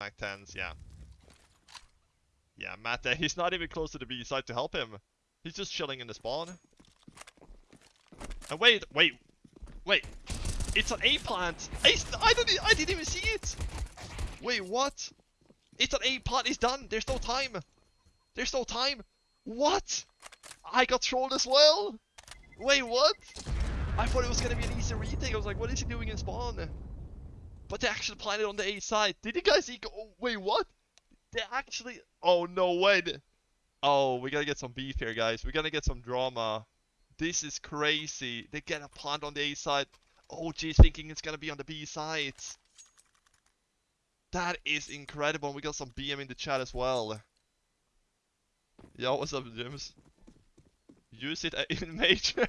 Mac 10s, yeah. Yeah, Matt, uh, he's not even close to the B side to help him. He's just chilling in the spawn. And wait, wait, wait. It's an A plant. I, I e- I didn't even see it. Wait, what? It's an A plant. It's done. There's no time. There's no time. What? I got trolled as well. Wait, what? I thought it was gonna be an easy retake. I was like, what is he doing in spawn? But they actually planted on the A side. Did you guys see? Oh, wait, what? They actually. Oh no way. Oh, we gotta get some beef here, guys. We gotta get some drama. This is crazy. They get a plant on the A side. OG's thinking it's gonna be on the B side. That is incredible. We got some BM in the chat as well. Yo, what's up, James? Use it uh, in major.